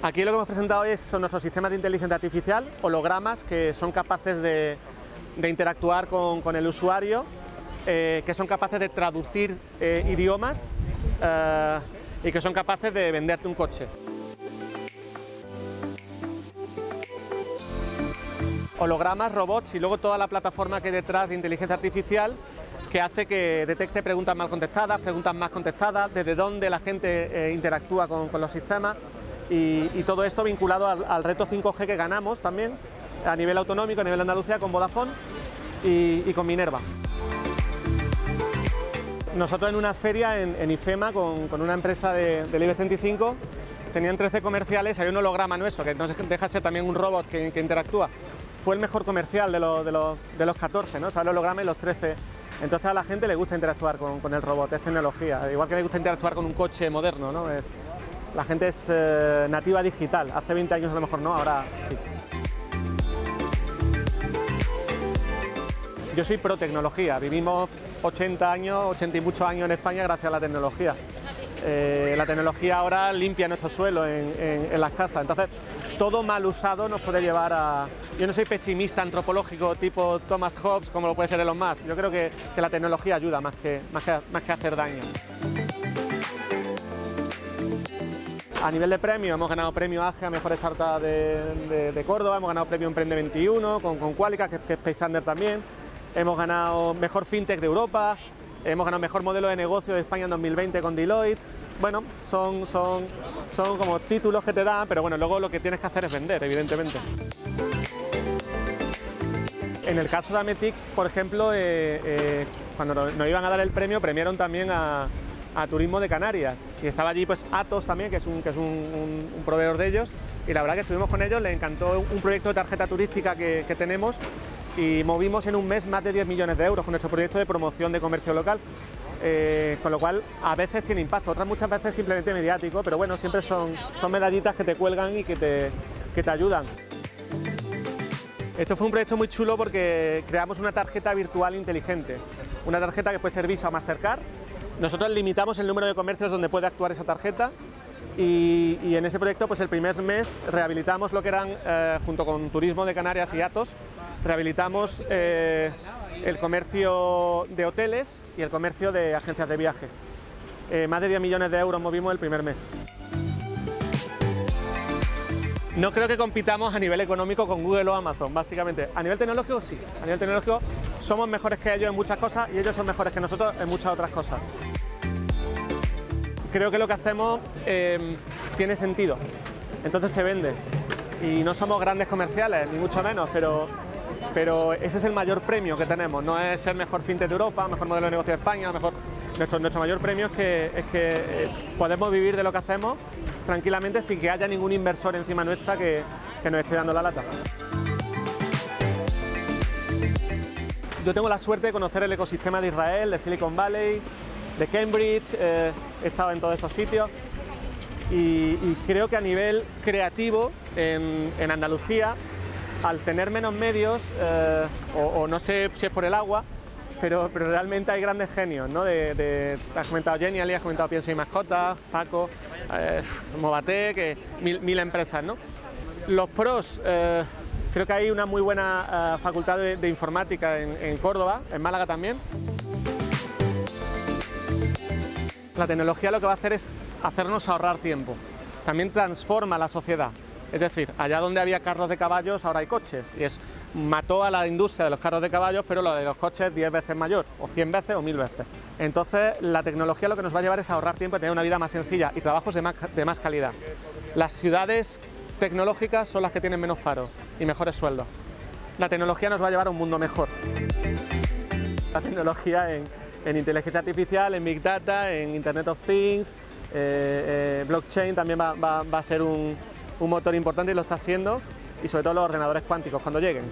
Aquí lo que hemos presentado hoy son nuestros sistemas de inteligencia artificial, hologramas que son capaces de, interactuar con, el usuario, eh, que son capaces de traducir eh, idiomas eh, y que son capaces de venderte un coche. Hologramas, robots y luego toda la plataforma que hay detrás de inteligencia artificial que hace que detecte preguntas mal contestadas, preguntas más contestadas, desde dónde la gente interactúa con los sistemas y, todo esto vinculado al, reto 5G que ganamos también a nivel autonómico, a nivel de Andalucía con Vodafone y, con Minerva. Nosotros en una feria en, IFEMA con, una empresa de, del IBEX 35 tenían 13 comerciales, hay un holograma nuestro que no deja de ser también un robot que, interactúa. Fue el mejor comercial de, los, de, los, 14, ¿no? Está el holograma y los 13 entonces a la gente le gusta interactuar con, el robot, es tecnología, igual que le gusta interactuar con un coche moderno, ¿no? La gente es eh, nativa digital, hace 20 años a lo mejor no, ahora sí. Yo soy pro tecnología, vivimos 80 años, 80 y muchos años en España gracias a la tecnología. Eh, la tecnología ahora limpia nuestro suelo en, las casas, entonces todo mal usado nos puede llevar a... Yo no soy pesimista antropológico tipo Thomas Hobbes como lo puede ser Elon Musk, yo creo que, la tecnología ayuda más que, más que hacer daño. A nivel de premios hemos ganado premio AGE a Mejor Startup de, Córdoba, hemos ganado premio Emprende 21 con, con Qualica, que, es Space Thunder también, hemos ganado Mejor FinTech de Europa, hemos ganado Mejor Modelo de Negocio de España en 2020 con Deloitte, bueno, son, son, son como títulos que te dan, pero bueno, luego lo que tienes que hacer es vender, evidentemente. En el caso de Ametic, por ejemplo, eh, eh, cuando nos iban a dar el premio, premiaron también a, a Turismo de Canarias. Y estaba allí pues Atos también, que es, un, que es un, proveedor de ellos. Y la verdad que estuvimos con ellos, les encantó un proyecto de tarjeta turística que, tenemos. Y movimos en un mes más de 10 millones de euros con nuestro proyecto de promoción de comercio local. Eh, con lo cual a veces tiene impacto, otras muchas veces simplemente mediático, pero bueno, siempre son, son medallitas que te cuelgan y que te, que te ayudan. Esto fue un proyecto muy chulo porque creamos una tarjeta virtual inteligente, una tarjeta que puede ser Visa o Mastercard, nosotros limitamos el número de comercios donde puede actuar esa tarjeta y, en ese proyecto pues el primer mes rehabilitamos lo que eran, eh, junto con Turismo de Canarias y Atos, rehabilitamos eh, el comercio de hoteles y el comercio de agencias de viajes. Eh, más de 10 millones de euros movimos el primer mes. No creo que compitamos a nivel económico con Google o Amazon, básicamente. A nivel tecnológico sí, a nivel tecnológico somos mejores que ellos en muchas cosas y ellos son mejores que nosotros en muchas otras cosas. Creo que lo que hacemos em, tiene sentido, entonces se vende. Y no somos grandes comerciales, ni mucho menos, pero, pero ese es el mayor premio que tenemos, no es el mejor fintech de Europa, mejor modelo de negocio de España, mejor... Nuestro, nuestro mayor premio es que, es que eh, podemos vivir de lo que hacemos tranquilamente sin que haya ningún inversor encima nuestra que, nos esté dando la lata. Yo tengo la suerte de conocer el ecosistema de Israel, de Silicon Valley, de Cambridge, eh, he estado en todos esos sitios y, creo que a nivel creativo en, Andalucía, al tener menos medios, eh, o, no sé si es por el agua, pero, pero realmente hay grandes genios, ¿no? De, has comentado Genially, has comentado Pienso y Mascota, Paco, eh, Movate, que mil, empresas, ¿no? Los pros, eh, creo que hay una muy buena eh, facultad de, informática en, Córdoba, en Málaga también. La tecnología lo que va a hacer es hacernos ahorrar tiempo, también transforma la sociedad. Es decir, allá donde había carros de caballos ahora hay coches y es mató a la industria de los carros de caballos, pero lo de los coches 10 veces mayor, o 100 veces o 1000 veces. Entonces, la tecnología lo que nos va a llevar es ahorrar tiempo y tener una vida más sencilla y trabajos de más, calidad. Las ciudades tecnológicas son las que tienen menos paro y mejores sueldos. La tecnología nos va a llevar a un mundo mejor. La tecnología en, inteligencia artificial, en Big Data, en Internet of Things, eh, eh, blockchain también va, a ser un, un motor importante y lo está haciendo y sobre todo los ordenadores cuánticos cuando lleguen.